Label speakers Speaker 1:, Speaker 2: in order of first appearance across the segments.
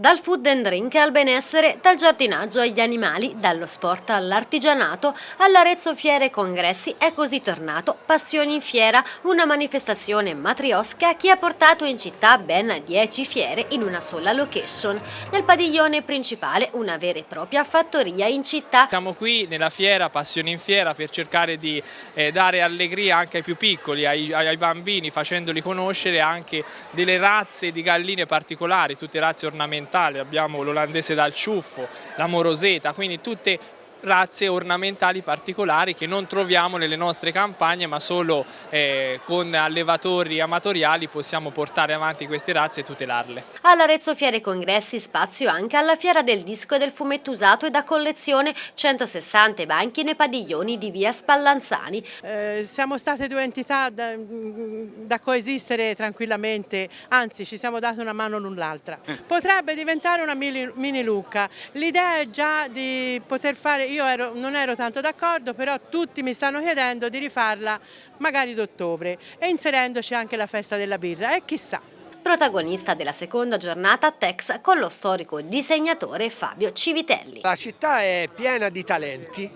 Speaker 1: Dal food and drink al benessere, dal giardinaggio agli animali, dallo sport all'artigianato, all'Arezzo Fiere e Congressi è così tornato Passioni in Fiera, una manifestazione matriosca che ha portato in città ben 10 fiere in una sola location. Nel padiglione principale una vera e propria fattoria in città.
Speaker 2: Siamo qui nella fiera, Passioni in Fiera, per cercare di eh, dare allegria anche ai più piccoli, ai, ai bambini, facendoli conoscere anche delle razze di galline particolari, tutte razze ornamentali ornamentali, abbiamo l'olandese dal ciuffo, la moroseta, quindi tutte razze ornamentali particolari che non troviamo nelle nostre campagne ma solo eh, con allevatori amatoriali possiamo portare avanti queste razze e tutelarle.
Speaker 1: All'Arezzo Fiere Congressi spazio anche alla Fiera del Disco e del Fumetto Usato e da collezione 160 banchi nei padiglioni di via Spallanzani.
Speaker 3: Eh, siamo state due entità da, da, coesistere tranquillamente, anzi ci siamo date una mano l'un l'altra. Potrebbe diventare una mini, mini Lucca, l'idea è già di poter fare io ero, non ero tanto d'accordo, però tutti mi stanno chiedendo di rifarla magari d'ottobre e inserendoci anche la festa della birra e chissà.
Speaker 1: Protagonista della seconda giornata Tex con lo storico disegnatore Fabio Civitelli.
Speaker 4: La città è piena di talenti,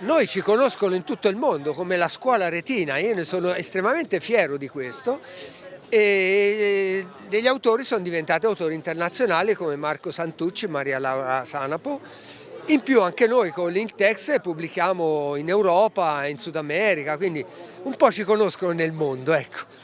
Speaker 4: noi ci conoscono in tutto il mondo come la scuola retina, io ne sono estremamente fiero di questo e degli autori sono diventati autori internazionali come Marco Santucci, Maria Laura Sanapo in più anche noi con LinkTex pubblichiamo in Europa, in Sud America, quindi un po' ci conoscono nel mondo. Ecco.